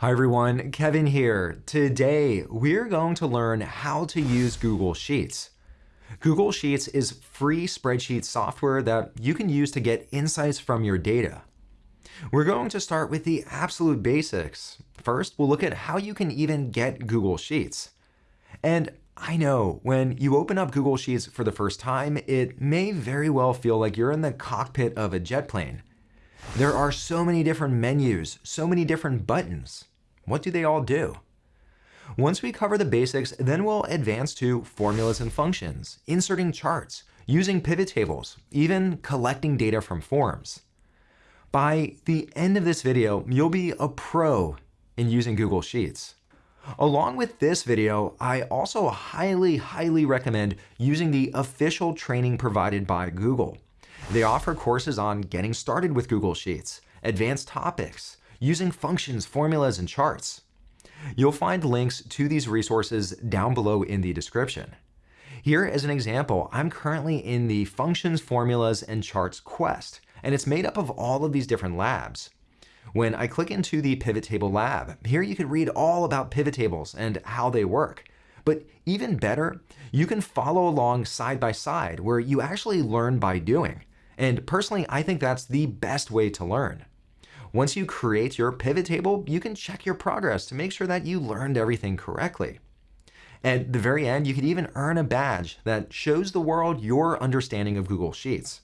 Hi everyone, Kevin here. Today, we're going to learn how to use Google Sheets. Google Sheets is free spreadsheet software that you can use to get insights from your data. We're going to start with the absolute basics. First, we'll look at how you can even get Google Sheets. And I know when you open up Google Sheets for the first time, it may very well feel like you're in the cockpit of a jet plane. There are so many different menus, so many different buttons. What do they all do? Once we cover the basics, then we'll advance to formulas and functions, inserting charts, using pivot tables, even collecting data from forms. By the end of this video, you'll be a pro in using Google Sheets. Along with this video, I also highly, highly recommend using the official training provided by Google. They offer courses on getting started with Google Sheets, advanced topics, using functions, formulas, and charts. You'll find links to these resources down below in the description. Here as an example, I'm currently in the Functions, Formulas, and Charts quest, and it's made up of all of these different labs. When I click into the pivot table lab, here you can read all about pivot tables and how they work. But even better, you can follow along side by side where you actually learn by doing. And personally, I think that's the best way to learn. Once you create your pivot table, you can check your progress to make sure that you learned everything correctly. At the very end, you can even earn a badge that shows the world your understanding of Google Sheets.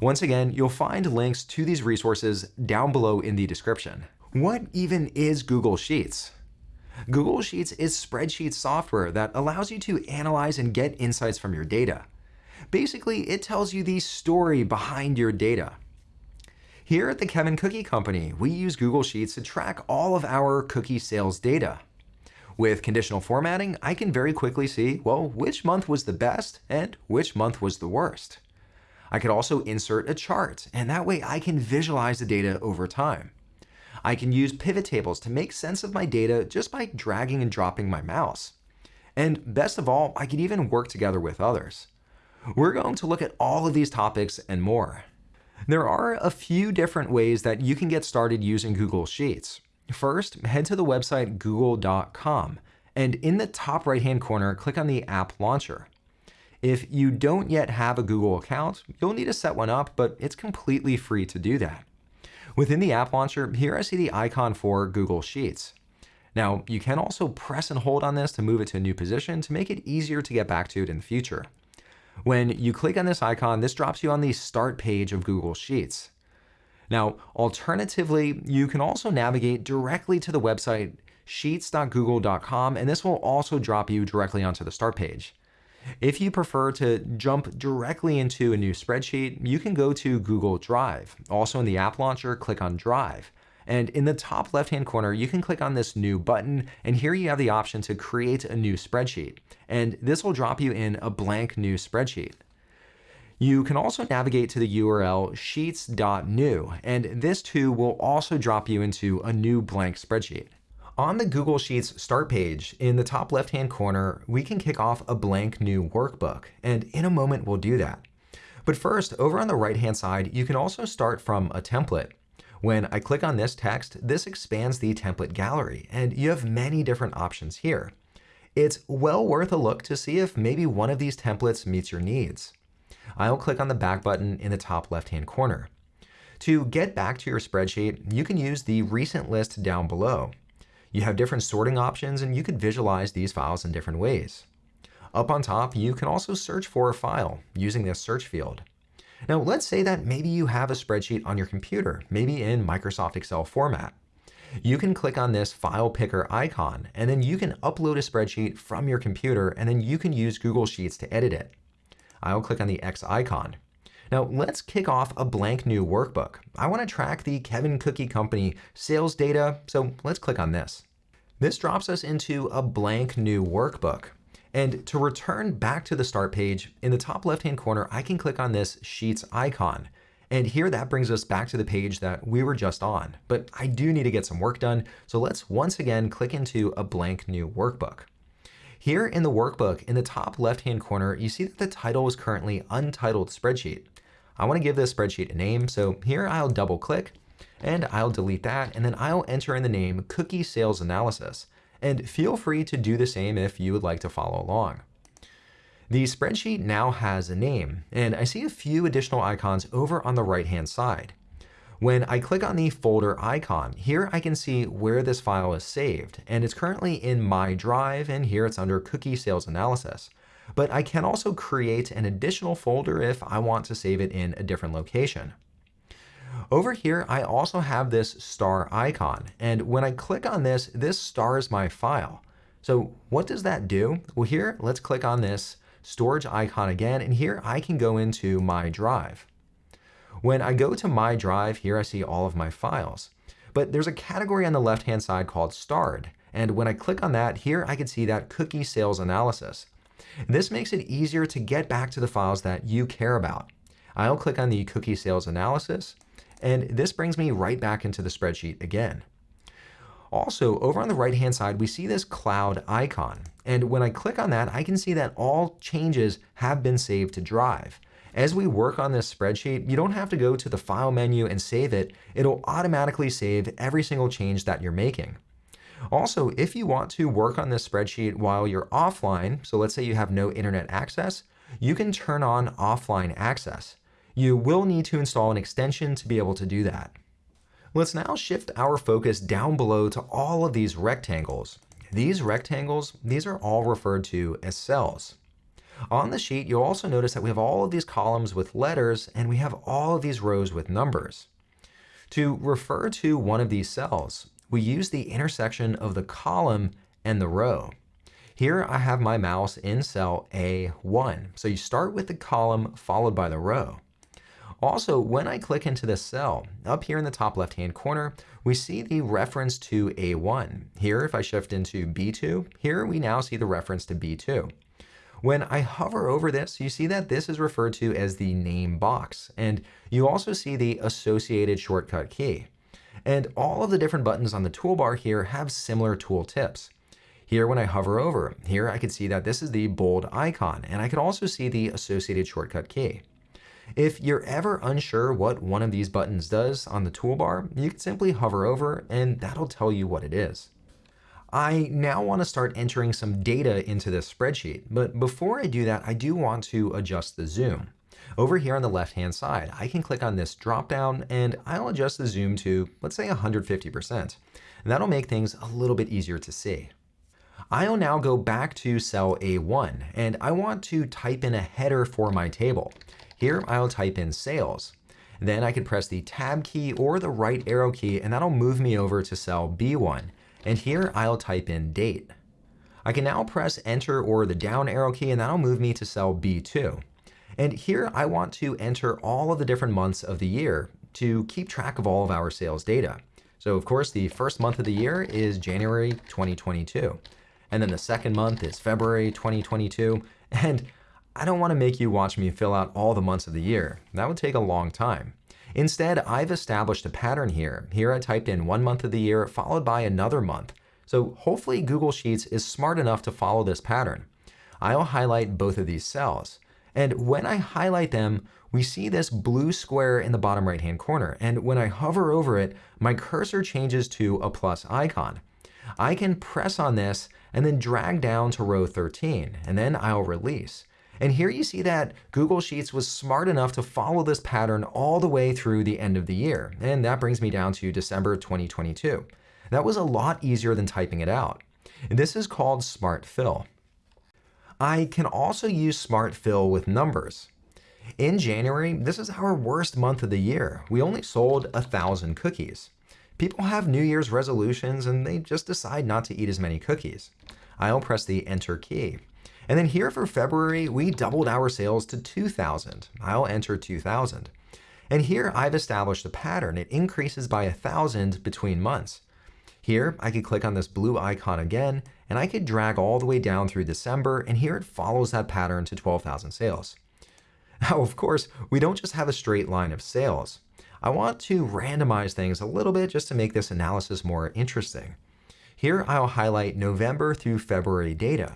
Once again, you'll find links to these resources down below in the description. What even is Google Sheets? Google Sheets is spreadsheet software that allows you to analyze and get insights from your data. Basically, it tells you the story behind your data. Here at the Kevin Cookie Company, we use Google Sheets to track all of our cookie sales data. With conditional formatting, I can very quickly see, well, which month was the best and which month was the worst. I could also insert a chart, and that way I can visualize the data over time. I can use pivot tables to make sense of my data just by dragging and dropping my mouse. And best of all, I can even work together with others. We're going to look at all of these topics and more. There are a few different ways that you can get started using Google Sheets. First, head to the website google.com and in the top right hand corner, click on the app launcher. If you don't yet have a Google account, you'll need to set one up, but it's completely free to do that. Within the app launcher, here I see the icon for Google Sheets. Now, you can also press and hold on this to move it to a new position to make it easier to get back to it in the future. When you click on this icon, this drops you on the start page of Google Sheets. Now, alternatively, you can also navigate directly to the website sheets.google.com, and this will also drop you directly onto the start page. If you prefer to jump directly into a new spreadsheet, you can go to Google Drive. Also in the app launcher, click on Drive. And in the top left-hand corner, you can click on this new button, and here you have the option to create a new spreadsheet. And this will drop you in a blank new spreadsheet. You can also navigate to the URL sheets.new, and this too will also drop you into a new blank spreadsheet. On the Google Sheets start page, in the top left-hand corner, we can kick off a blank new workbook, and in a moment we'll do that. But first, over on the right-hand side, you can also start from a template. When I click on this text, this expands the template gallery, and you have many different options here. It's well worth a look to see if maybe one of these templates meets your needs. I'll click on the back button in the top left-hand corner. To get back to your spreadsheet, you can use the recent list down below. You have different sorting options and you could visualize these files in different ways. Up on top, you can also search for a file using this search field. Now let's say that maybe you have a spreadsheet on your computer, maybe in Microsoft Excel format. You can click on this file picker icon and then you can upload a spreadsheet from your computer and then you can use Google Sheets to edit it. I'll click on the X icon. Now let's kick off a blank new workbook. I want to track the Kevin Cookie Company sales data, so let's click on this. This drops us into a blank new workbook. And to return back to the start page, in the top left-hand corner, I can click on this Sheets icon. And here that brings us back to the page that we were just on. But I do need to get some work done, so let's once again click into a blank new workbook. Here in the workbook, in the top left-hand corner, you see that the title is currently Untitled Spreadsheet. I want to give this spreadsheet a name, so here I'll double click. And I'll delete that, and then I'll enter in the name Cookie Sales Analysis. And feel free to do the same if you would like to follow along. The spreadsheet now has a name, and I see a few additional icons over on the right-hand side. When I click on the folder icon, here I can see where this file is saved, and it's currently in my drive, and here it's under Cookie Sales Analysis. But I can also create an additional folder if I want to save it in a different location. Over here, I also have this star icon, and when I click on this, this stars my file. So what does that do? Well, here, let's click on this storage icon again, and here I can go into my drive. When I go to my drive, here I see all of my files. But there's a category on the left-hand side called starred. And when I click on that, here I can see that cookie sales analysis. This makes it easier to get back to the files that you care about. I'll click on the cookie sales analysis, and this brings me right back into the spreadsheet again. Also, over on the right-hand side, we see this cloud icon. And when I click on that, I can see that all changes have been saved to Drive. As we work on this spreadsheet, you don't have to go to the File menu and save it. It'll automatically save every single change that you're making. Also, if you want to work on this spreadsheet while you're offline, so let's say you have no internet access, you can turn on offline access. You will need to install an extension to be able to do that. Let's now shift our focus down below to all of these rectangles. These rectangles, these are all referred to as cells. On the sheet, you'll also notice that we have all of these columns with letters and we have all of these rows with numbers. To refer to one of these cells, we use the intersection of the column and the row. Here I have my mouse in cell A1. So you start with the column followed by the row. Also, when I click into this cell, up here in the top left-hand corner, we see the reference to A1. Here, if I shift into B2, here we now see the reference to B2. When I hover over this, you see that this is referred to as the name box, and you also see the associated shortcut key. And all of the different buttons on the toolbar here have similar tool tips. Here, when I hover over, here I can see that this is the bold icon, and I can also see the associated shortcut key. If you're ever unsure what one of these buttons does on the toolbar, you can simply hover over and that'll tell you what it is. I now want to start entering some data into this spreadsheet, but before I do that, I do want to adjust the zoom. Over here on the left-hand side, I can click on this drop-down and I'll adjust the zoom to, let's say 150%. And that'll make things a little bit easier to see. I'll now go back to cell A1 and I want to type in a header for my table. Here I'll type in sales. Then I can press the tab key or the right arrow key and that'll move me over to cell B1. And here I'll type in date. I can now press enter or the down arrow key and that'll move me to cell B2. And here I want to enter all of the different months of the year to keep track of all of our sales data. So of course, the first month of the year is January 2022. And then the second month is February 2022. And I don't want to make you watch me fill out all the months of the year. That would take a long time. Instead, I've established a pattern here. Here I typed in one month of the year followed by another month. So hopefully Google Sheets is smart enough to follow this pattern. I'll highlight both of these cells. And when I highlight them, we see this blue square in the bottom right hand corner. And when I hover over it, my cursor changes to a plus icon. I can press on this and then drag down to row 13, and then I'll release. And here you see that Google Sheets was smart enough to follow this pattern all the way through the end of the year. And that brings me down to December 2022. That was a lot easier than typing it out. And this is called Smart Fill. I can also use Smart Fill with numbers. In January, this is our worst month of the year. We only sold a thousand cookies. People have New Year's resolutions and they just decide not to eat as many cookies. I'll press the Enter key. And then here for February, we doubled our sales to 2,000. I'll enter 2,000. And here I've established a pattern. It increases by 1,000 between months. Here, I could click on this blue icon again, and I could drag all the way down through December, and here it follows that pattern to 12,000 sales. Now, of course, we don't just have a straight line of sales. I want to randomize things a little bit just to make this analysis more interesting. Here, I'll highlight November through February data.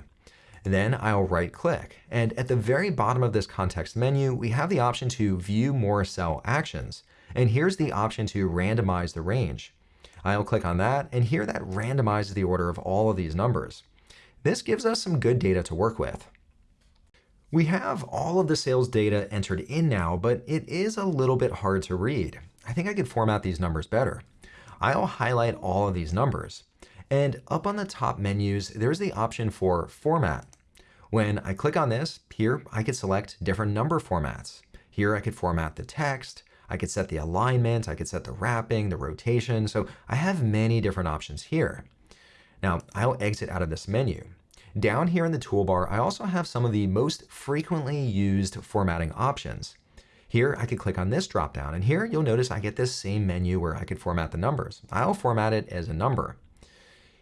Then I'll right click. And at the very bottom of this context menu, we have the option to view more cell actions. And here's the option to randomize the range. I'll click on that, and here that randomizes the order of all of these numbers. This gives us some good data to work with. We have all of the sales data entered in now, but it is a little bit hard to read. I think I could format these numbers better. I'll highlight all of these numbers. And up on the top menus, there's the option for Format. When I click on this, here I could select different number formats. Here I could format the text, I could set the alignment, I could set the wrapping, the rotation, so I have many different options here. Now, I'll exit out of this menu. Down here in the toolbar, I also have some of the most frequently used formatting options. Here, I could click on this dropdown, and here you'll notice I get this same menu where I could format the numbers. I'll format it as a number.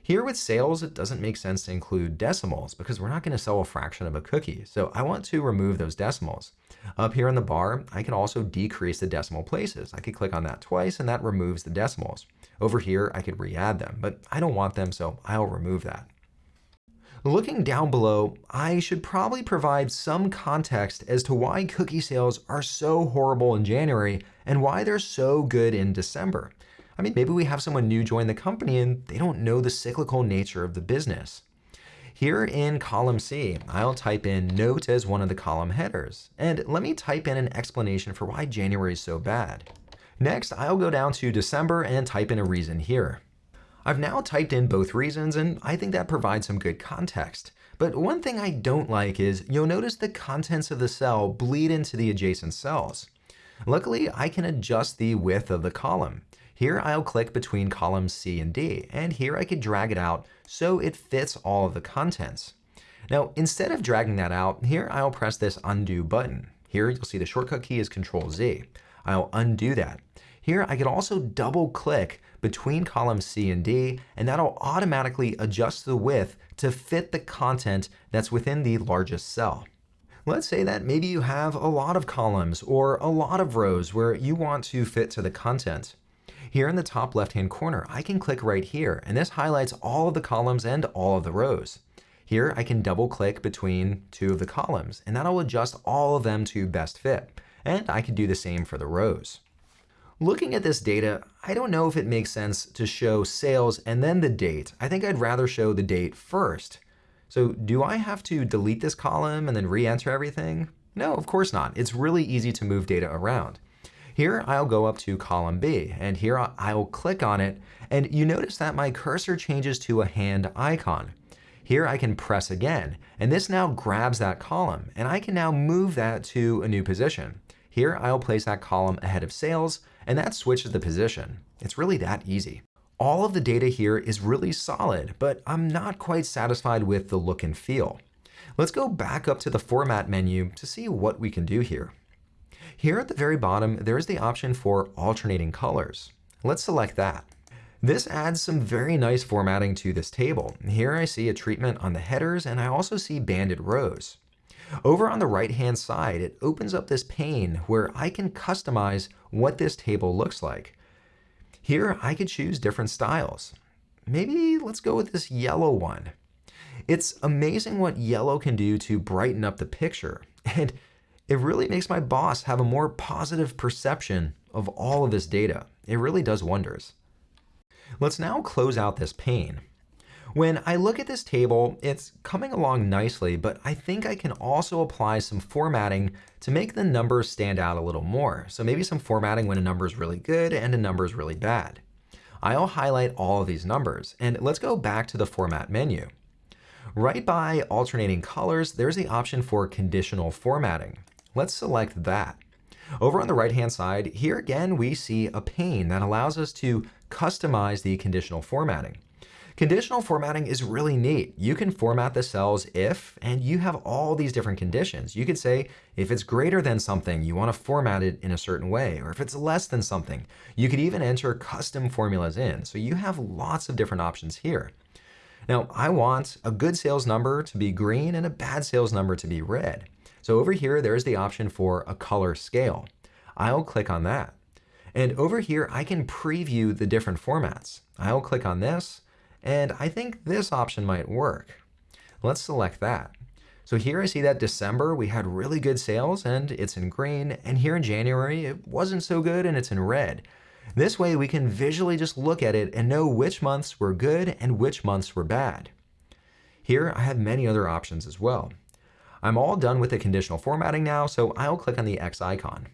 Here with sales, it doesn't make sense to include decimals because we're not going to sell a fraction of a cookie. So I want to remove those decimals. Up here in the bar, I can also decrease the decimal places. I could click on that twice and that removes the decimals. Over here, I could re-add them, but I don't want them, so I'll remove that. Looking down below, I should probably provide some context as to why cookie sales are so horrible in January and why they're so good in December. I mean, maybe we have someone new join the company and they don't know the cyclical nature of the business. Here in column C, I'll type in note as one of the column headers. And let me type in an explanation for why January is so bad. Next, I'll go down to December and type in a reason here. I've now typed in both reasons and I think that provides some good context. But one thing I don't like is you'll notice the contents of the cell bleed into the adjacent cells. Luckily, I can adjust the width of the column. Here I'll click between columns C and D, and here I could drag it out so it fits all of the contents. Now, instead of dragging that out, here I'll press this undo button. Here you'll see the shortcut key is Control Z. I'll undo that. Here I could also double click between columns C and D, and that'll automatically adjust the width to fit the content that's within the largest cell. Let's say that maybe you have a lot of columns or a lot of rows where you want to fit to the content. Here in the top left-hand corner, I can click right here, and this highlights all of the columns and all of the rows. Here, I can double click between two of the columns, and that'll adjust all of them to best fit. And I can do the same for the rows. Looking at this data, I don't know if it makes sense to show sales and then the date. I think I'd rather show the date first. So do I have to delete this column and then re-enter everything? No, of course not. It's really easy to move data around. Here I'll go up to column B and here I'll click on it and you notice that my cursor changes to a hand icon. Here I can press again and this now grabs that column and I can now move that to a new position. Here I'll place that column ahead of sales and that switches the position. It's really that easy. All of the data here is really solid, but I'm not quite satisfied with the look and feel. Let's go back up to the Format menu to see what we can do here. Here at the very bottom, there's the option for alternating colors. Let's select that. This adds some very nice formatting to this table. Here I see a treatment on the headers and I also see banded rows. Over on the right-hand side, it opens up this pane where I can customize what this table looks like. Here, I could choose different styles. Maybe let's go with this yellow one. It's amazing what yellow can do to brighten up the picture, and it really makes my boss have a more positive perception of all of this data. It really does wonders. Let's now close out this pane. When I look at this table, it's coming along nicely, but I think I can also apply some formatting to make the numbers stand out a little more. So maybe some formatting when a number is really good and a number is really bad. I'll highlight all of these numbers, and let's go back to the Format menu. Right by alternating colors, there's the option for conditional formatting. Let's select that. Over on the right-hand side, here again, we see a pane that allows us to customize the conditional formatting. Conditional formatting is really neat. You can format the cells if, and you have all these different conditions. You could say if it's greater than something, you want to format it in a certain way, or if it's less than something. You could even enter custom formulas in. So you have lots of different options here. Now, I want a good sales number to be green and a bad sales number to be red. So over here, there's the option for a color scale. I'll click on that. And over here, I can preview the different formats. I'll click on this, and I think this option might work. Let's select that. So here I see that December, we had really good sales and it's in green. And here in January, it wasn't so good and it's in red. This way we can visually just look at it and know which months were good and which months were bad. Here I have many other options as well. I'm all done with the conditional formatting now, so I'll click on the X icon.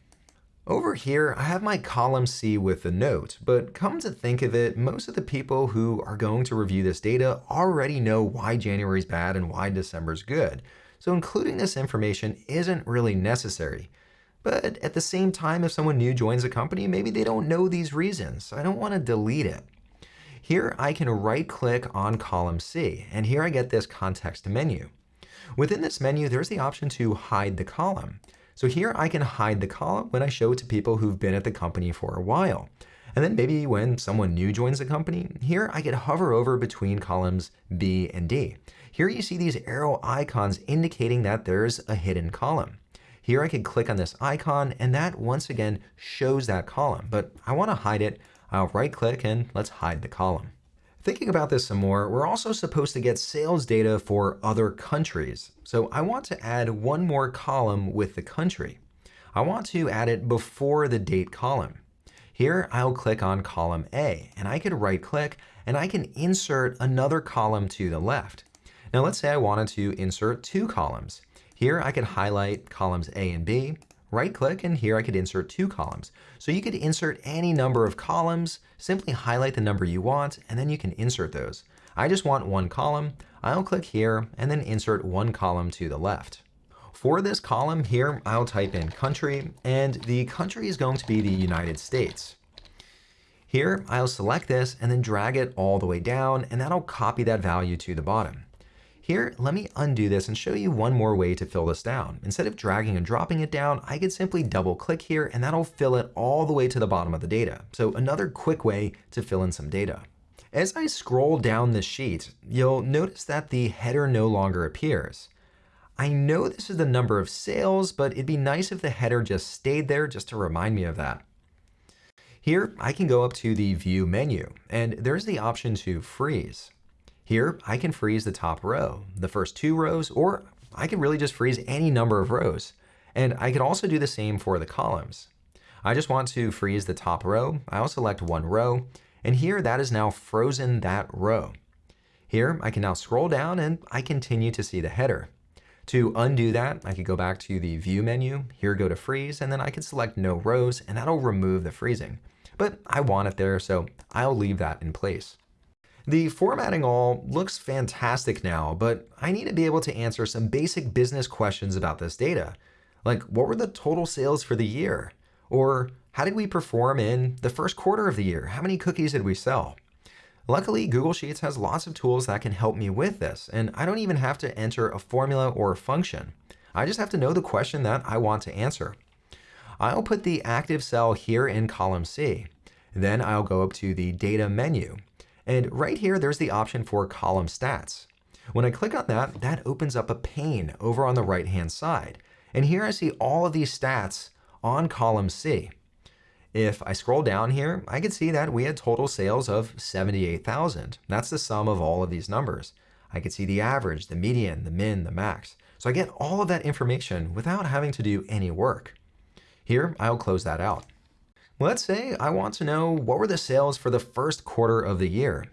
Over here, I have my column C with the note, but come to think of it, most of the people who are going to review this data already know why January is bad and why December is good so including this information isn't really necessary. But at the same time, if someone new joins a company, maybe they don't know these reasons, so I don't want to delete it. Here I can right click on column C, and here I get this context menu. Within this menu, there's the option to hide the column. So here I can hide the column when I show it to people who've been at the company for a while. And then maybe when someone new joins the company, here I could hover over between columns B and D. Here you see these arrow icons indicating that there's a hidden column. Here I can click on this icon and that once again shows that column, but I want to hide it. I'll right click and let's hide the column. Thinking about this some more, we're also supposed to get sales data for other countries. So I want to add one more column with the country. I want to add it before the date column. Here I'll click on column A and I can right click and I can insert another column to the left. Now let's say I wanted to insert two columns. Here I could highlight columns A and B, right click, and here I could insert two columns. So you could insert any number of columns, simply highlight the number you want, and then you can insert those. I just want one column. I'll click here and then insert one column to the left. For this column here, I'll type in country, and the country is going to be the United States. Here, I'll select this and then drag it all the way down, and that'll copy that value to the bottom. Here, let me undo this and show you one more way to fill this down. Instead of dragging and dropping it down, I could simply double click here and that'll fill it all the way to the bottom of the data. So another quick way to fill in some data. As I scroll down the sheet, you'll notice that the header no longer appears. I know this is the number of sales, but it'd be nice if the header just stayed there just to remind me of that. Here, I can go up to the View menu, and there's the option to freeze. Here, I can freeze the top row, the first two rows, or I can really just freeze any number of rows. And I can also do the same for the columns. I just want to freeze the top row. I'll select one row, and here that is now frozen that row. Here, I can now scroll down and I continue to see the header. To undo that, I could go back to the View menu, here go to Freeze, and then I can select No Rows, and that'll remove the freezing. But I want it there, so I'll leave that in place. The formatting all looks fantastic now, but I need to be able to answer some basic business questions about this data. Like, what were the total sales for the year? Or how did we perform in the first quarter of the year? How many cookies did we sell? Luckily, Google Sheets has lots of tools that can help me with this, and I don't even have to enter a formula or a function. I just have to know the question that I want to answer. I'll put the active cell here in column C. Then I'll go up to the data menu and right here, there's the option for column stats. When I click on that, that opens up a pane over on the right-hand side. And here I see all of these stats on column C. If I scroll down here, I can see that we had total sales of 78,000. That's the sum of all of these numbers. I can see the average, the median, the min, the max. So I get all of that information without having to do any work. Here, I'll close that out. Let's say I want to know what were the sales for the first quarter of the year.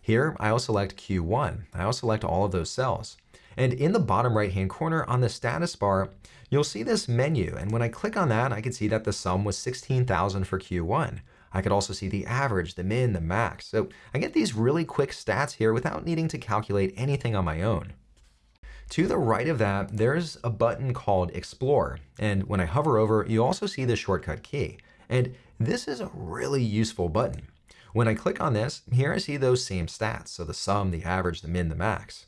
Here, I'll select Q1. I'll select all of those cells. And in the bottom right-hand corner on the status bar, you'll see this menu. And when I click on that, I can see that the sum was 16,000 for Q1. I could also see the average, the min, the max. So I get these really quick stats here without needing to calculate anything on my own. To the right of that, there's a button called Explore. And when I hover over, you also see the shortcut key. And this is a really useful button. When I click on this, here I see those same stats, so the sum, the average, the min, the max.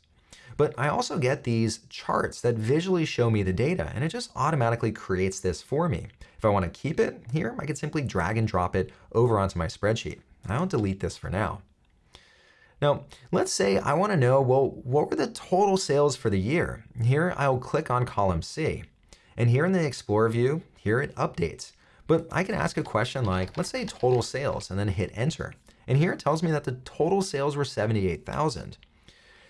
But I also get these charts that visually show me the data, and it just automatically creates this for me. If I want to keep it here, I could simply drag and drop it over onto my spreadsheet. I'll delete this for now. Now, let's say I want to know, well, what were the total sales for the year? Here, I'll click on column C. And here in the Explorer view, here it updates. But I can ask a question like, let's say total sales, and then hit enter. And here it tells me that the total sales were 78,000.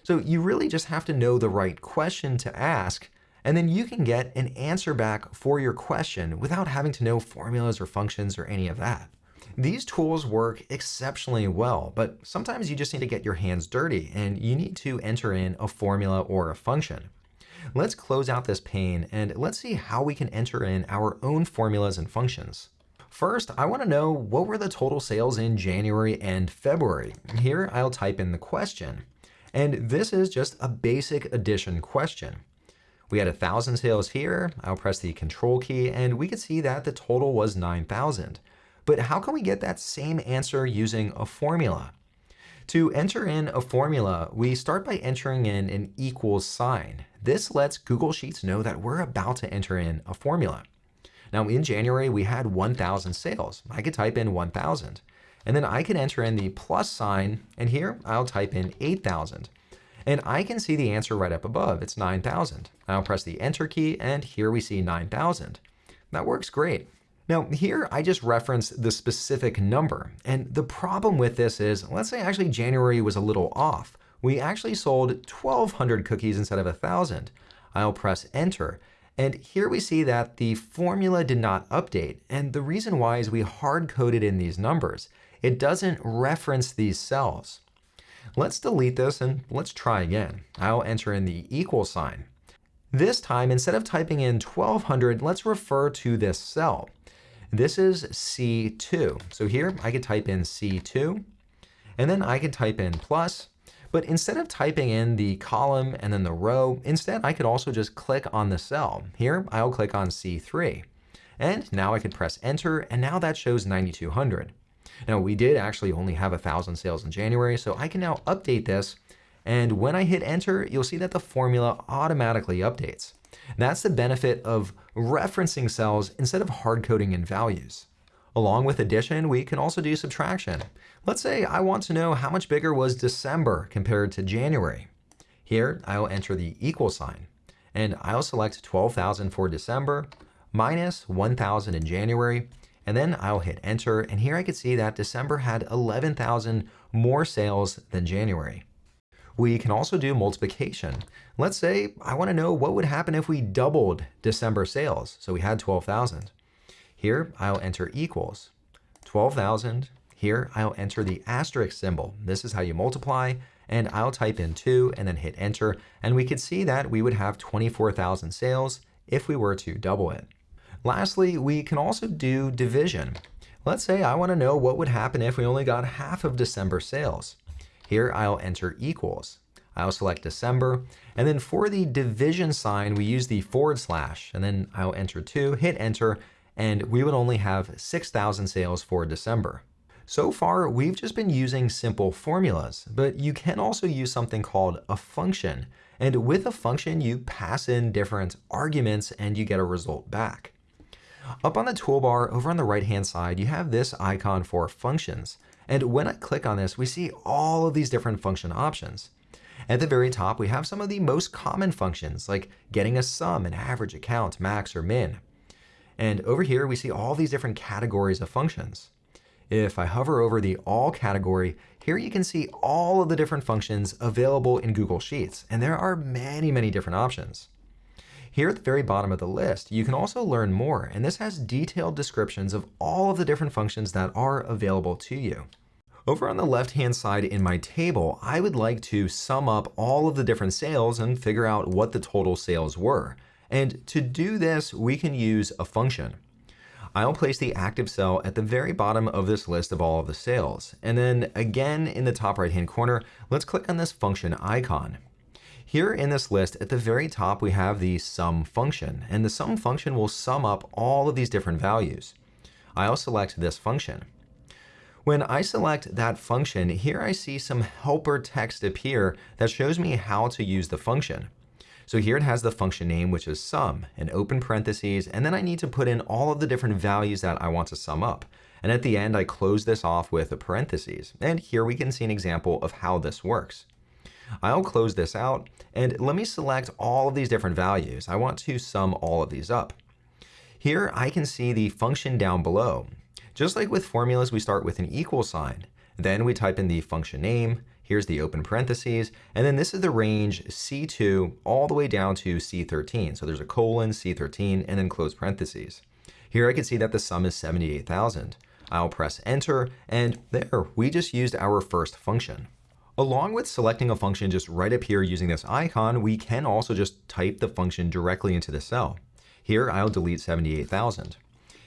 So you really just have to know the right question to ask, and then you can get an answer back for your question without having to know formulas or functions or any of that. These tools work exceptionally well, but sometimes you just need to get your hands dirty and you need to enter in a formula or a function. Let's close out this pane and let's see how we can enter in our own formulas and functions. First, I want to know what were the total sales in January and February. Here, I'll type in the question. And this is just a basic addition question. We had 1,000 sales here. I'll press the control key and we can see that the total was 9,000. But how can we get that same answer using a formula? To enter in a formula, we start by entering in an equals sign. This lets Google Sheets know that we're about to enter in a formula. Now in January, we had 1,000 sales. I could type in 1,000. And then I can enter in the plus sign, and here I'll type in 8,000. And I can see the answer right up above. It's 9,000. I'll press the enter key, and here we see 9,000. That works great. Now here I just reference the specific number. And the problem with this is, let's say actually January was a little off. We actually sold 1,200 cookies instead of 1,000. I'll press enter. And here we see that the formula did not update. And the reason why is we hard coded in these numbers. It doesn't reference these cells. Let's delete this and let's try again. I'll enter in the equal sign. This time, instead of typing in 1200, let's refer to this cell. This is C2. So here I could type in C2, and then I could type in plus, but instead of typing in the column and then the row, instead I could also just click on the cell. Here I'll click on C3. And now I could press enter, and now that shows 9,200. Now we did actually only have 1,000 sales in January, so I can now update this. And when I hit enter, you'll see that the formula automatically updates. That's the benefit of referencing cells instead of hard coding in values. Along with addition, we can also do subtraction. Let's say I want to know how much bigger was December compared to January. Here, I'll enter the equal sign, and I'll select 12,000 for December minus 1,000 in January, and then I'll hit enter, and here I can see that December had 11,000 more sales than January. We can also do multiplication. Let's say I want to know what would happen if we doubled December sales. So we had 12,000. Here I'll enter equals 12,000. Here I'll enter the asterisk symbol. This is how you multiply. And I'll type in 2 and then hit enter. And we could see that we would have 24,000 sales if we were to double it. Lastly, we can also do division. Let's say I want to know what would happen if we only got half of December sales. Here I'll enter equals. I'll select December, and then for the division sign, we use the forward slash, and then I'll enter 2, hit enter, and we would only have 6,000 sales for December. So far, we've just been using simple formulas, but you can also use something called a function. And with a function, you pass in different arguments and you get a result back. Up on the toolbar over on the right-hand side, you have this icon for functions. And when I click on this, we see all of these different function options. At the very top, we have some of the most common functions like getting a sum, an average, account, max, or min. And over here, we see all these different categories of functions. If I hover over the All category, here you can see all of the different functions available in Google Sheets, and there are many, many different options. Here at the very bottom of the list, you can also learn more, and this has detailed descriptions of all of the different functions that are available to you. Over on the left-hand side in my table, I would like to sum up all of the different sales and figure out what the total sales were. And to do this, we can use a function. I'll place the active cell at the very bottom of this list of all of the sales. And then again in the top right-hand corner, let's click on this function icon. Here in this list, at the very top, we have the sum function, and the sum function will sum up all of these different values. I'll select this function. When I select that function, here I see some helper text appear that shows me how to use the function. So here it has the function name, which is sum, and open parentheses, and then I need to put in all of the different values that I want to sum up. And at the end, I close this off with a parentheses. And here we can see an example of how this works. I'll close this out and let me select all of these different values. I want to sum all of these up. Here I can see the function down below. Just like with formulas, we start with an equal sign. Then we type in the function name. Here's the open parentheses. And then this is the range C2 all the way down to C13. So there's a colon, C13, and then close parentheses. Here I can see that the sum is 78,000. I'll press enter, and there, we just used our first function. Along with selecting a function just right up here using this icon, we can also just type the function directly into the cell. Here, I'll delete 78,000.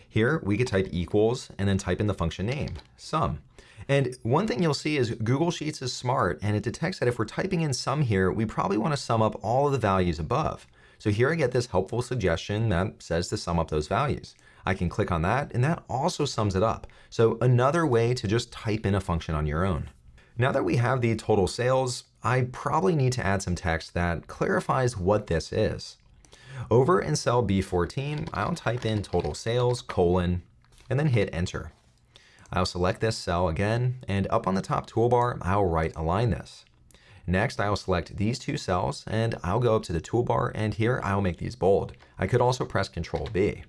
Here, we could type equals and then type in the function name, sum. And one thing you'll see is Google Sheets is smart and it detects that if we're typing in sum here, we probably want to sum up all of the values above. So here I get this helpful suggestion that says to sum up those values. I can click on that and that also sums it up. So another way to just type in a function on your own. Now that we have the total sales, I probably need to add some text that clarifies what this is. Over in cell B14, I'll type in total sales colon and then hit enter. I'll select this cell again and up on the top toolbar, I'll right align this. Next, I'll select these two cells and I'll go up to the toolbar and here I'll make these bold. I could also press Control B.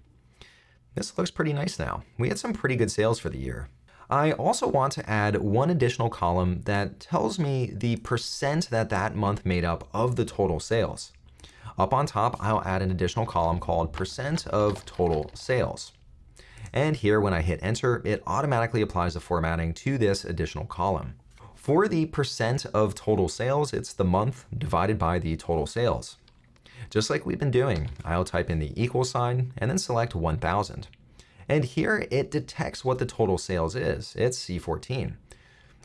This looks pretty nice now. We had some pretty good sales for the year. I also want to add one additional column that tells me the percent that that month made up of the total sales. Up on top, I'll add an additional column called percent of total sales. And here, when I hit enter, it automatically applies the formatting to this additional column. For the percent of total sales, it's the month divided by the total sales. Just like we've been doing, I'll type in the equal sign and then select 1000. And here it detects what the total sales is. It's C14.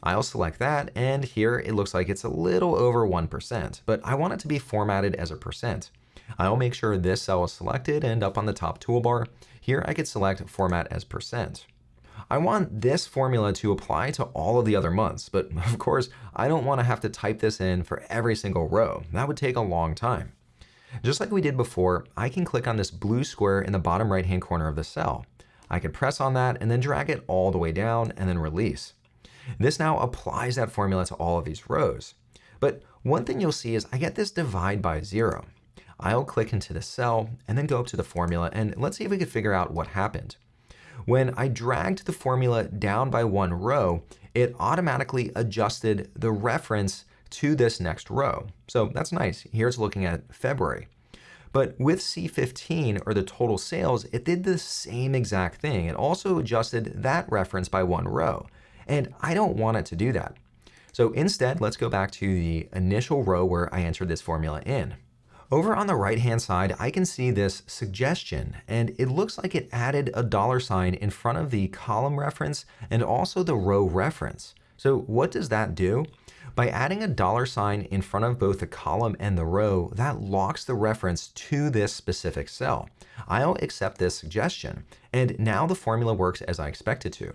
I'll select that, and here it looks like it's a little over 1%, but I want it to be formatted as a percent. I'll make sure this cell is selected, and up on the top toolbar, here I could select Format as percent. I want this formula to apply to all of the other months, but of course, I don't want to have to type this in for every single row. That would take a long time. Just like we did before, I can click on this blue square in the bottom right hand corner of the cell. I can press on that and then drag it all the way down and then release. This now applies that formula to all of these rows. But one thing you'll see is I get this divide by zero. I'll click into the cell and then go up to the formula and let's see if we can figure out what happened. When I dragged the formula down by one row, it automatically adjusted the reference to this next row. So that's nice. Here it's looking at February. But with C15, or the total sales, it did the same exact thing. It also adjusted that reference by one row. And I don't want it to do that. So instead, let's go back to the initial row where I entered this formula in. Over on the right-hand side, I can see this suggestion, and it looks like it added a dollar sign in front of the column reference and also the row reference. So what does that do? By adding a dollar sign in front of both the column and the row, that locks the reference to this specific cell. I'll accept this suggestion, and now the formula works as I expect it to.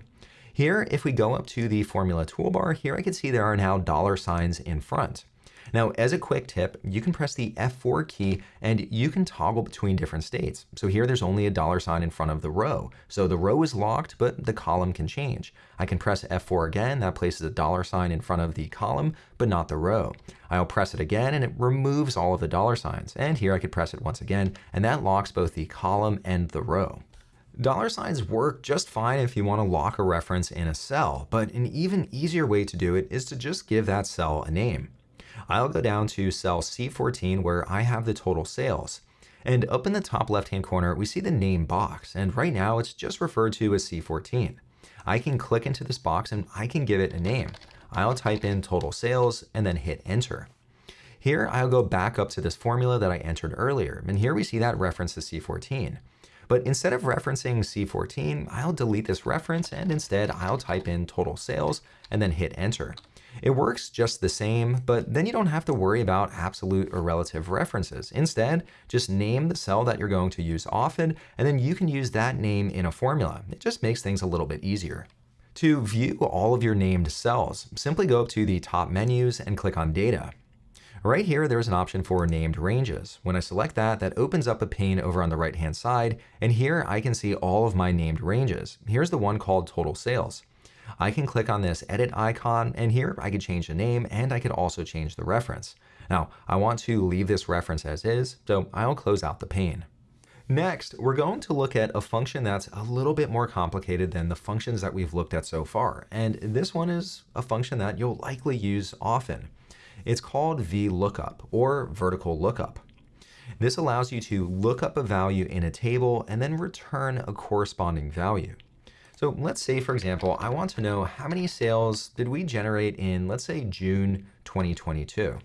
Here, if we go up to the formula toolbar, here I can see there are now dollar signs in front. Now, as a quick tip, you can press the F4 key and you can toggle between different states. So here there's only a dollar sign in front of the row. So the row is locked, but the column can change. I can press F4 again, that places a dollar sign in front of the column, but not the row. I'll press it again and it removes all of the dollar signs. And here I could press it once again, and that locks both the column and the row. Dollar signs work just fine if you want to lock a reference in a cell, but an even easier way to do it is to just give that cell a name. I'll go down to cell C14 where I have the total sales. And up in the top left-hand corner, we see the name box, and right now it's just referred to as C14. I can click into this box and I can give it a name. I'll type in total sales and then hit enter. Here, I'll go back up to this formula that I entered earlier, and here we see that reference to C14. But instead of referencing C14, I'll delete this reference and instead I'll type in total sales and then hit enter. It works just the same, but then you don't have to worry about absolute or relative references. Instead, just name the cell that you're going to use often, and then you can use that name in a formula. It just makes things a little bit easier. To view all of your named cells, simply go up to the top menus and click on Data. Right here, there's an option for named ranges. When I select that, that opens up a pane over on the right-hand side, and here I can see all of my named ranges. Here's the one called total sales. I can click on this edit icon, and here I could change the name, and I could also change the reference. Now, I want to leave this reference as is, so I'll close out the pane. Next, we're going to look at a function that's a little bit more complicated than the functions that we've looked at so far. And this one is a function that you'll likely use often. It's called VLOOKUP or vertical lookup. This allows you to look up a value in a table and then return a corresponding value. So let's say, for example, I want to know how many sales did we generate in, let's say, June 2022.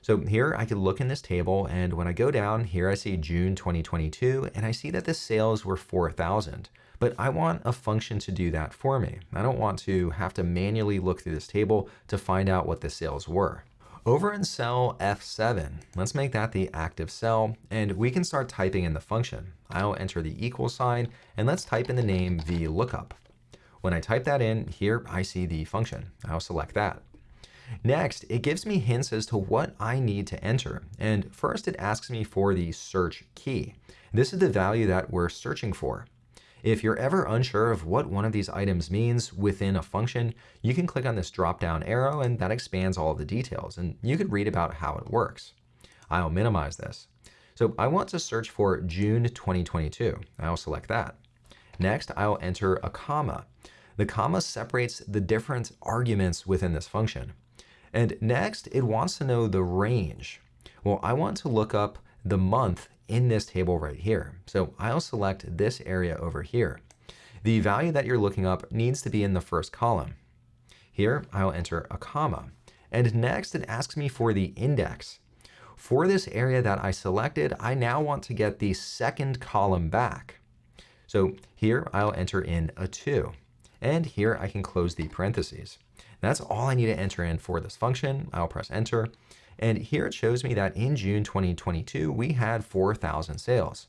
So here I could look in this table and when I go down here, I see June 2022 and I see that the sales were 4,000. But I want a function to do that for me. I don't want to have to manually look through this table to find out what the sales were. Over in cell F7, let's make that the active cell and we can start typing in the function. I'll enter the equal sign and let's type in the name VLOOKUP. When I type that in, here I see the function. I'll select that. Next, it gives me hints as to what I need to enter. And first it asks me for the search key. This is the value that we're searching for. If you're ever unsure of what one of these items means within a function, you can click on this drop-down arrow and that expands all of the details, and you could read about how it works. I'll minimize this. So I want to search for June 2022. I'll select that. Next, I'll enter a comma. The comma separates the different arguments within this function. And next, it wants to know the range. Well, I want to look up the month in this table right here. So I'll select this area over here. The value that you're looking up needs to be in the first column. Here, I'll enter a comma. And next, it asks me for the index. For this area that I selected, I now want to get the second column back. So here, I'll enter in a 2. And here, I can close the parentheses. That's all I need to enter in for this function. I'll press enter. And here it shows me that in June 2022, we had 4,000 sales.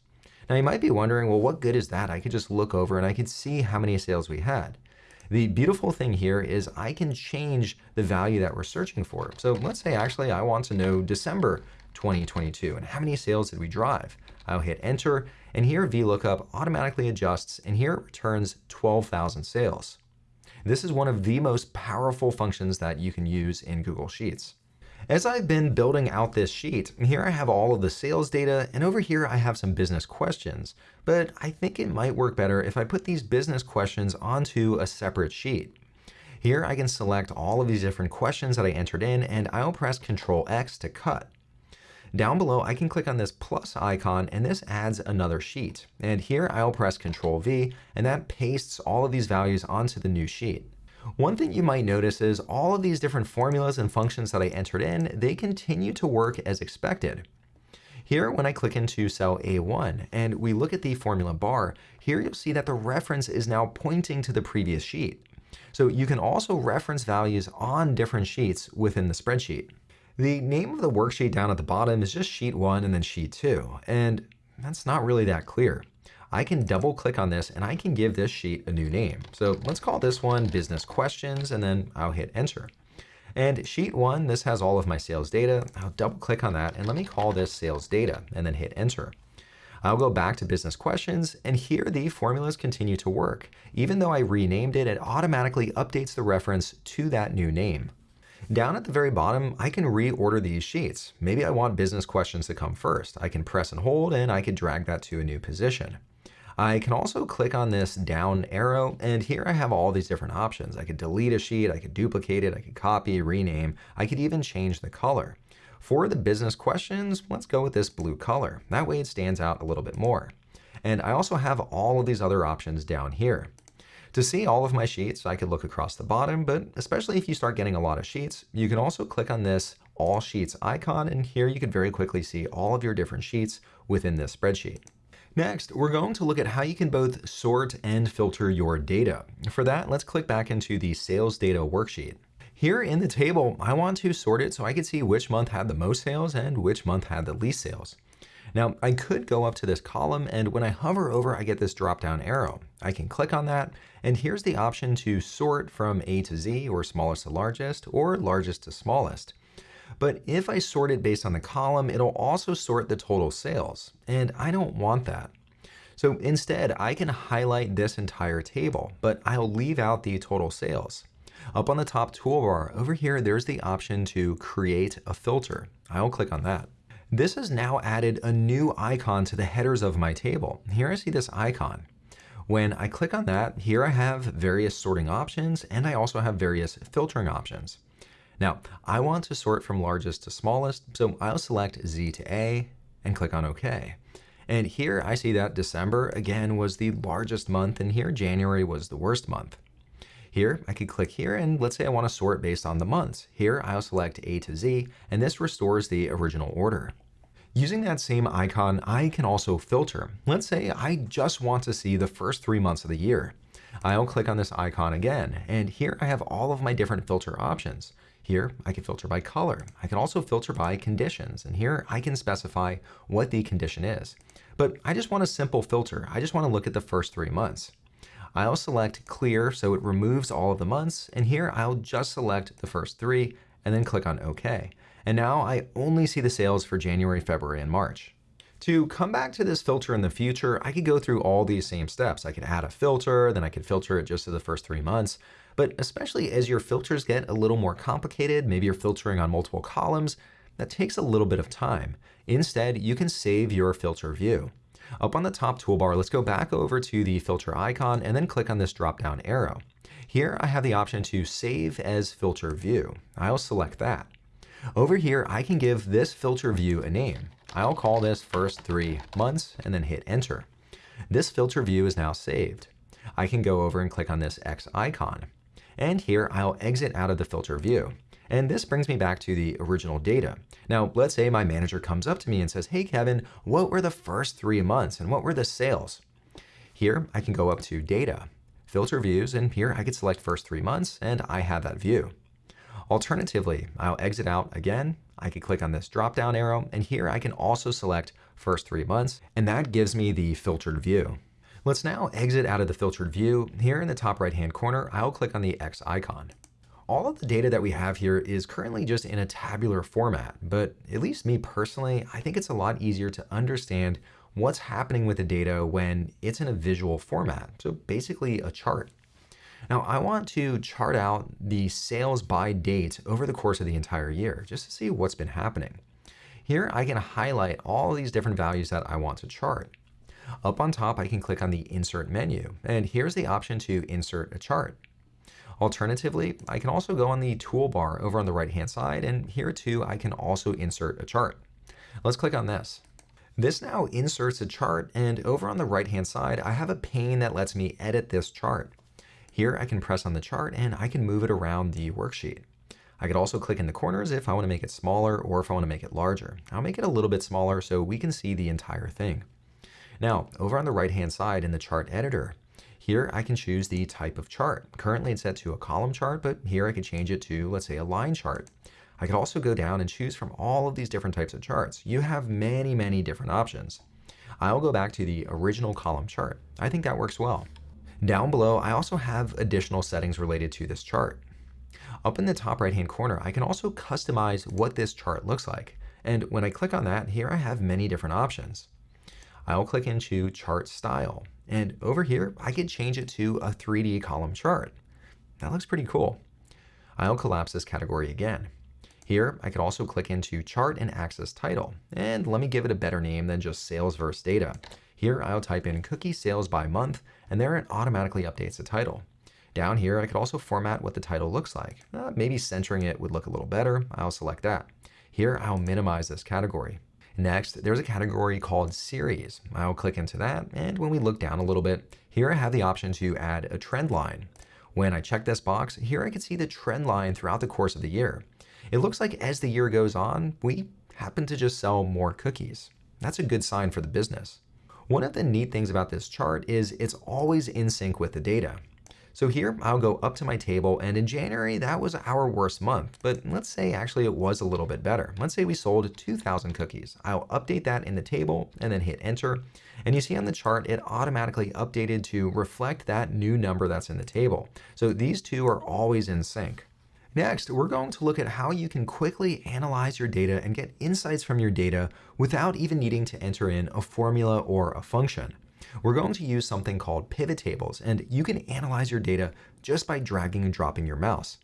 Now you might be wondering, well, what good is that? I could just look over and I could see how many sales we had. The beautiful thing here is I can change the value that we're searching for. So let's say actually I want to know December 2022 and how many sales did we drive? I'll hit enter and here VLOOKUP automatically adjusts and here it returns 12,000 sales. This is one of the most powerful functions that you can use in Google Sheets. As I've been building out this sheet, here I have all of the sales data, and over here I have some business questions. But I think it might work better if I put these business questions onto a separate sheet. Here I can select all of these different questions that I entered in, and I'll press Control X to cut. Down below, I can click on this plus icon and this adds another sheet. And here I'll press Control V and that pastes all of these values onto the new sheet. One thing you might notice is all of these different formulas and functions that I entered in, they continue to work as expected. Here, when I click into cell A1 and we look at the formula bar, here you'll see that the reference is now pointing to the previous sheet. So you can also reference values on different sheets within the spreadsheet. The name of the worksheet down at the bottom is just sheet one and then sheet two, and that's not really that clear. I can double click on this and I can give this sheet a new name. So let's call this one business questions and then I'll hit enter. And sheet one, this has all of my sales data. I'll double click on that and let me call this sales data and then hit enter. I'll go back to business questions and here the formulas continue to work. Even though I renamed it, it automatically updates the reference to that new name. Down at the very bottom, I can reorder these sheets. Maybe I want business questions to come first. I can press and hold and I can drag that to a new position. I can also click on this down arrow and here I have all these different options. I could delete a sheet, I could duplicate it, I could copy, rename, I could even change the color. For the business questions, let's go with this blue color. That way it stands out a little bit more. And I also have all of these other options down here. To see all of my sheets, I could look across the bottom, but especially if you start getting a lot of sheets, you can also click on this All Sheets icon, and here you can very quickly see all of your different sheets within this spreadsheet. Next, we're going to look at how you can both sort and filter your data. For that, let's click back into the sales data worksheet. Here in the table, I want to sort it so I can see which month had the most sales and which month had the least sales. Now I could go up to this column and when I hover over, I get this drop down arrow. I can click on that and here's the option to sort from A to Z or smallest to largest or largest to smallest. But if I sort it based on the column, it'll also sort the total sales and I don't want that. So instead, I can highlight this entire table, but I'll leave out the total sales. Up on the top toolbar over here, there's the option to create a filter. I'll click on that. This has now added a new icon to the headers of my table. Here I see this icon. When I click on that, here I have various sorting options and I also have various filtering options. Now, I want to sort from largest to smallest, so I'll select Z to A and click on OK. And here I see that December, again, was the largest month, and here January was the worst month. Here, I could click here, and let's say I want to sort based on the months. Here, I'll select A to Z, and this restores the original order. Using that same icon, I can also filter. Let's say I just want to see the first three months of the year. I'll click on this icon again, and here I have all of my different filter options. Here, I can filter by color. I can also filter by conditions, and here I can specify what the condition is. But I just want a simple filter. I just want to look at the first three months. I'll select clear so it removes all of the months, and here I'll just select the first three and then click on OK. And now I only see the sales for January, February, and March. To come back to this filter in the future, I could go through all these same steps. I could add a filter, then I could filter it just to the first three months. But especially as your filters get a little more complicated, maybe you're filtering on multiple columns, that takes a little bit of time. Instead, you can save your filter view. Up on the top toolbar, let's go back over to the filter icon and then click on this drop-down arrow. Here I have the option to save as filter view. I'll select that. Over here, I can give this filter view a name. I'll call this first three months and then hit enter. This filter view is now saved. I can go over and click on this X icon. And here I'll exit out of the filter view. And this brings me back to the original data. Now, let's say my manager comes up to me and says, hey, Kevin, what were the first three months and what were the sales? Here, I can go up to data, filter views, and here I could select first three months and I have that view. Alternatively, I'll exit out again. I could click on this drop down arrow and here I can also select first three months and that gives me the filtered view. Let's now exit out of the filtered view. Here in the top right hand corner, I'll click on the X icon. All of the data that we have here is currently just in a tabular format, but at least me personally, I think it's a lot easier to understand what's happening with the data when it's in a visual format. So basically a chart. Now I want to chart out the sales by date over the course of the entire year, just to see what's been happening. Here I can highlight all these different values that I want to chart. Up on top, I can click on the Insert menu, and here's the option to insert a chart. Alternatively, I can also go on the toolbar over on the right-hand side, and here too, I can also insert a chart. Let's click on this. This now inserts a chart, and over on the right-hand side, I have a pane that lets me edit this chart. Here I can press on the chart and I can move it around the worksheet. I could also click in the corners if I want to make it smaller or if I want to make it larger. I'll make it a little bit smaller so we can see the entire thing. Now, over on the right-hand side in the chart editor, here I can choose the type of chart. Currently it's set to a column chart, but here I could change it to, let's say, a line chart. I could also go down and choose from all of these different types of charts. You have many, many different options. I'll go back to the original column chart. I think that works well. Down below, I also have additional settings related to this chart. Up in the top right hand corner, I can also customize what this chart looks like. And when I click on that, here I have many different options. I'll click into chart style. And over here, I could change it to a 3D column chart. That looks pretty cool. I'll collapse this category again. Here, I could also click into chart and axis title. And let me give it a better name than just sales versus data. Here, I'll type in cookie sales by month and there it automatically updates the title. Down here, I could also format what the title looks like. Uh, maybe centering it would look a little better. I'll select that. Here, I'll minimize this category. Next, there's a category called Series. I'll click into that, and when we look down a little bit, here I have the option to add a trend line. When I check this box, here I can see the trend line throughout the course of the year. It looks like as the year goes on, we happen to just sell more cookies. That's a good sign for the business. One of the neat things about this chart is it's always in sync with the data. So here I'll go up to my table and in January that was our worst month, but let's say actually it was a little bit better. Let's say we sold 2,000 cookies. I'll update that in the table and then hit enter. And you see on the chart it automatically updated to reflect that new number that's in the table. So these two are always in sync. Next, we're going to look at how you can quickly analyze your data and get insights from your data without even needing to enter in a formula or a function. We're going to use something called pivot tables, and you can analyze your data just by dragging and dropping your mouse.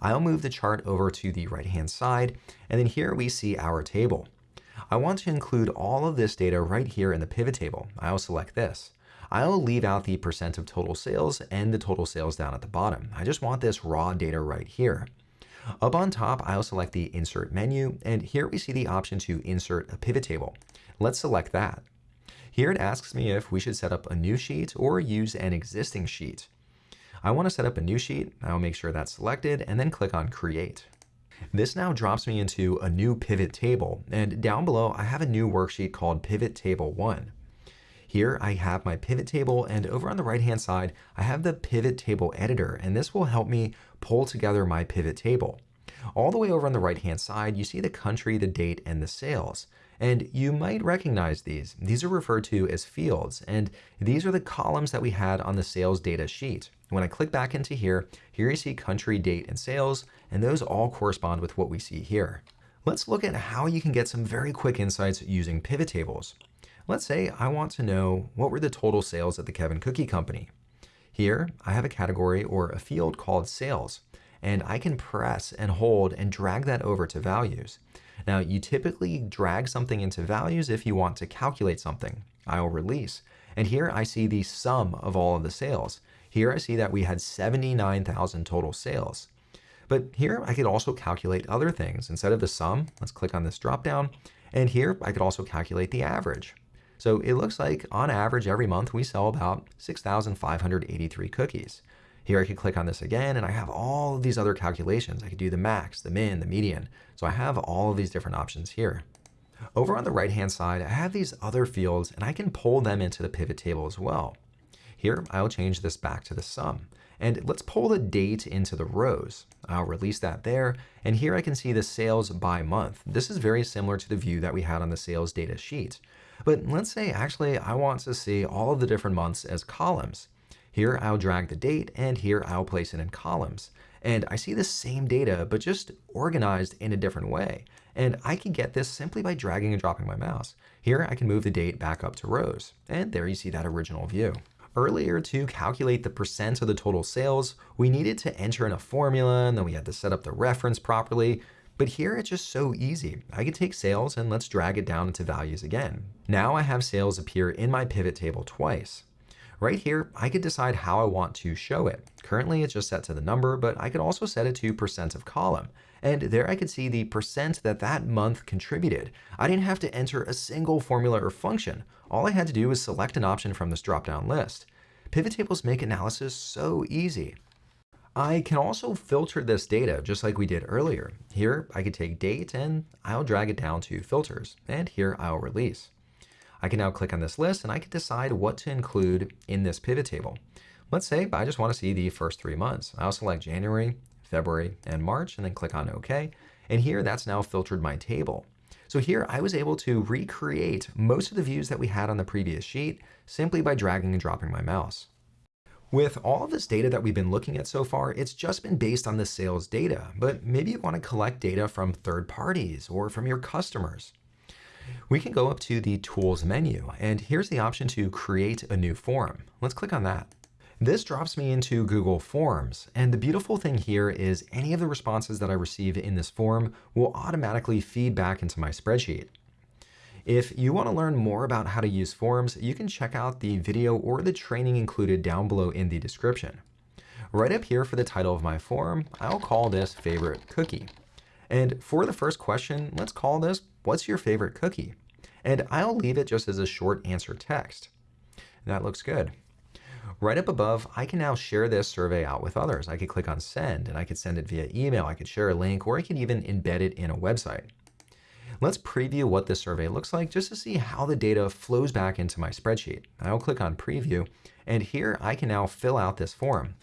I'll move the chart over to the right-hand side, and then here we see our table. I want to include all of this data right here in the pivot table. I'll select this. I'll leave out the percent of total sales and the total sales down at the bottom. I just want this raw data right here. Up on top, I'll select the Insert menu, and here we see the option to insert a pivot table. Let's select that. Here it asks me if we should set up a new sheet or use an existing sheet. I want to set up a new sheet. I'll make sure that's selected and then click on Create. This now drops me into a new pivot table, and down below I have a new worksheet called Pivot Table 1. Here I have my pivot table and over on the right hand side I have the pivot table editor and this will help me pull together my pivot table. All the way over on the right hand side you see the country, the date, and the sales. And you might recognize these. These are referred to as fields, and these are the columns that we had on the sales data sheet. When I click back into here, here you see country, date, and sales, and those all correspond with what we see here. Let's look at how you can get some very quick insights using pivot tables. Let's say I want to know what were the total sales at the Kevin Cookie Company. Here, I have a category or a field called sales, and I can press and hold and drag that over to values. Now, you typically drag something into values if you want to calculate something. I'll release. And here I see the sum of all of the sales. Here I see that we had 79,000 total sales. But here I could also calculate other things. Instead of the sum, let's click on this drop down. And here I could also calculate the average. So it looks like on average every month we sell about 6,583 cookies. Here I could click on this again and I have all of these other calculations. I could do the max, the min, the median. So I have all of these different options here. Over on the right hand side, I have these other fields and I can pull them into the pivot table as well. Here, I'll change this back to the sum. And let's pull the date into the rows. I'll release that there. And here I can see the sales by month. This is very similar to the view that we had on the sales data sheet. But let's say actually I want to see all of the different months as columns. Here I'll drag the date and here I'll place it in columns. And I see the same data, but just organized in a different way. And I can get this simply by dragging and dropping my mouse. Here I can move the date back up to rows. And there you see that original view. Earlier, to calculate the percent of the total sales, we needed to enter in a formula and then we had to set up the reference properly. But here it's just so easy. I can take sales and let's drag it down into values again. Now I have sales appear in my pivot table twice. Right here, I could decide how I want to show it. Currently, it's just set to the number, but I could also set it to percent of column. And there I could see the percent that that month contributed. I didn't have to enter a single formula or function. All I had to do was select an option from this drop-down list. Pivot tables make analysis so easy. I can also filter this data just like we did earlier. Here, I could take date and I'll drag it down to filters. And here I'll release. I can now click on this list and I can decide what to include in this pivot table. Let's say I just want to see the first three months. I'll select January, February, and March, and then click on OK. And here, that's now filtered my table. So here, I was able to recreate most of the views that we had on the previous sheet simply by dragging and dropping my mouse. With all of this data that we've been looking at so far, it's just been based on the sales data, but maybe you want to collect data from third parties or from your customers we can go up to the Tools menu, and here's the option to create a new form. Let's click on that. This drops me into Google Forms, and the beautiful thing here is any of the responses that I receive in this form will automatically feed back into my spreadsheet. If you want to learn more about how to use forms, you can check out the video or the training included down below in the description. Right up here for the title of my form, I'll call this Favorite Cookie. And for the first question, let's call this What's your favorite cookie? And I'll leave it just as a short answer text. That looks good. Right up above, I can now share this survey out with others. I could click on send and I could send it via email. I could share a link or I could even embed it in a website. Let's preview what this survey looks like just to see how the data flows back into my spreadsheet. I'll click on preview and here I can now fill out this form.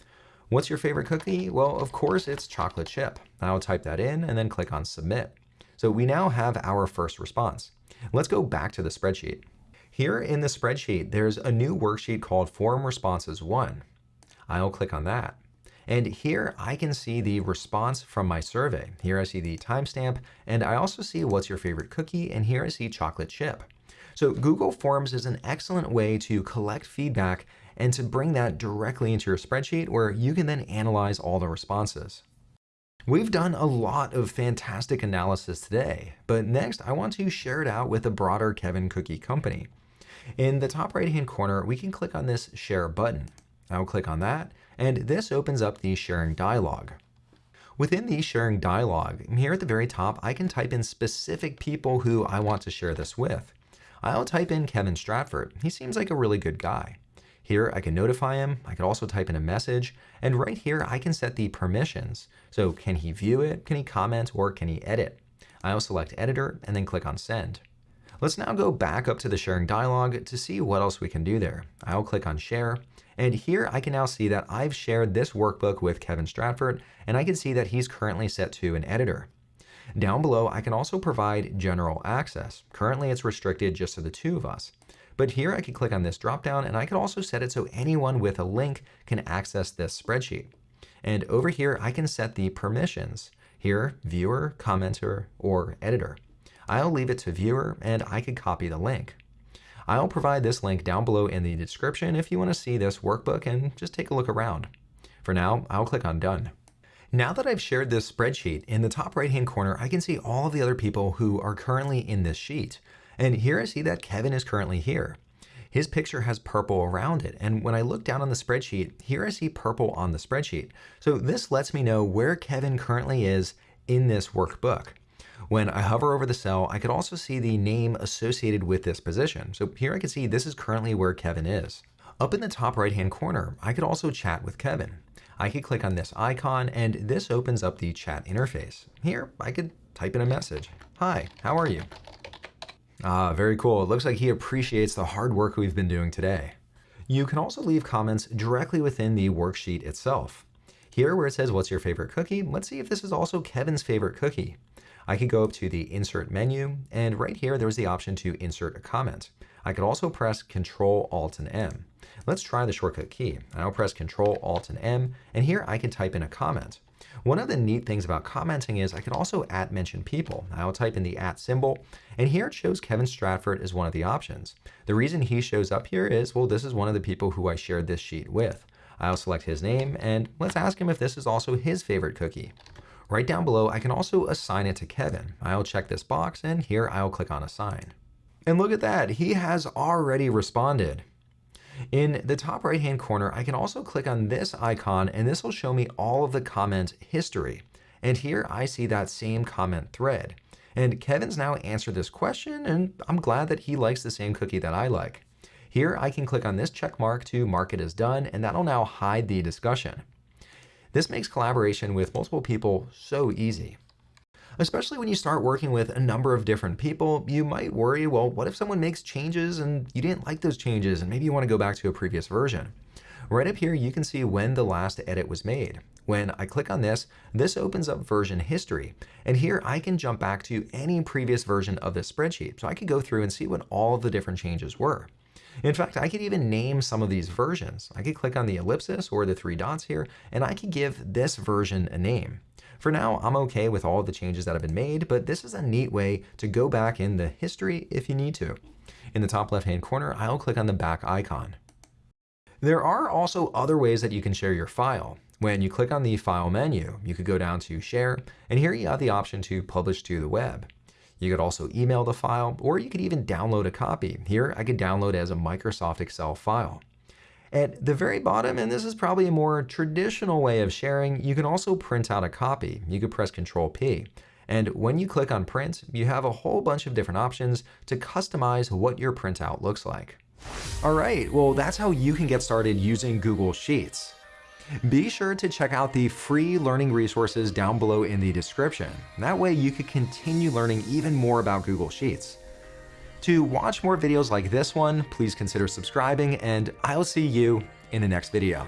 What's your favorite cookie? Well, of course, it's chocolate chip. I'll type that in and then click on submit. So we now have our first response. Let's go back to the spreadsheet. Here in the spreadsheet, there's a new worksheet called Form Responses 1. I'll click on that. And here I can see the response from my survey. Here I see the timestamp, and I also see what's your favorite cookie, and here I see chocolate chip. So Google Forms is an excellent way to collect feedback and to bring that directly into your spreadsheet where you can then analyze all the responses. We've done a lot of fantastic analysis today, but next I want to share it out with a broader Kevin Cookie Company. In the top right hand corner, we can click on this share button. I'll click on that, and this opens up the sharing dialog. Within the sharing dialog, here at the very top, I can type in specific people who I want to share this with. I'll type in Kevin Stratvert. He seems like a really good guy. Here I can notify him, I can also type in a message, and right here I can set the permissions. So can he view it, can he comment, or can he edit? I'll select editor and then click on send. Let's now go back up to the sharing dialog to see what else we can do there. I'll click on share, and here I can now see that I've shared this workbook with Kevin Stratvert, and I can see that he's currently set to an editor. Down below, I can also provide general access. Currently, it's restricted just to the two of us. But here I can click on this dropdown and I can also set it so anyone with a link can access this spreadsheet. And over here, I can set the permissions. Here, viewer, commenter, or editor. I'll leave it to viewer and I can copy the link. I'll provide this link down below in the description if you want to see this workbook and just take a look around. For now, I'll click on done. Now that I've shared this spreadsheet, in the top right hand corner, I can see all of the other people who are currently in this sheet. And here I see that Kevin is currently here. His picture has purple around it. And when I look down on the spreadsheet, here I see purple on the spreadsheet. So this lets me know where Kevin currently is in this workbook. When I hover over the cell, I could also see the name associated with this position. So here I can see this is currently where Kevin is. Up in the top right hand corner, I could also chat with Kevin. I could click on this icon and this opens up the chat interface. Here, I could type in a message. Hi, how are you? Ah, very cool. It looks like he appreciates the hard work we've been doing today. You can also leave comments directly within the worksheet itself. Here where it says, what's your favorite cookie? Let's see if this is also Kevin's favorite cookie. I could go up to the insert menu and right here, there's the option to insert a comment. I could also press Control Alt and M. Let's try the shortcut key. I'll press Control Alt and M and here I can type in a comment. One of the neat things about commenting is I can also at mention people. I'll type in the at symbol, and here it shows Kevin Stratvert as one of the options. The reason he shows up here is, well, this is one of the people who I shared this sheet with. I'll select his name, and let's ask him if this is also his favorite cookie. Right down below, I can also assign it to Kevin. I'll check this box, and here I'll click on Assign. And look at that, he has already responded. In the top right hand corner, I can also click on this icon and this will show me all of the comment history. And here I see that same comment thread. And Kevin's now answered this question and I'm glad that he likes the same cookie that I like. Here I can click on this check mark to mark it as done and that'll now hide the discussion. This makes collaboration with multiple people so easy. Especially when you start working with a number of different people, you might worry, well, what if someone makes changes and you didn't like those changes and maybe you want to go back to a previous version? Right up here, you can see when the last edit was made. When I click on this, this opens up version history. And here I can jump back to any previous version of this spreadsheet. So I could go through and see what all of the different changes were. In fact, I could even name some of these versions. I could click on the ellipsis or the three dots here, and I could give this version a name. For now, I'm okay with all the changes that have been made, but this is a neat way to go back in the history if you need to. In the top left-hand corner, I'll click on the back icon. There are also other ways that you can share your file. When you click on the File menu, you could go down to Share, and here you have the option to publish to the web. You could also email the file, or you could even download a copy. Here, I could download as a Microsoft Excel file. At the very bottom, and this is probably a more traditional way of sharing, you can also print out a copy. You could press Control P. And when you click on print, you have a whole bunch of different options to customize what your printout looks like. All right, well, that's how you can get started using Google Sheets. Be sure to check out the free learning resources down below in the description. That way you can continue learning even more about Google Sheets. To watch more videos like this one, please consider subscribing and I'll see you in the next video.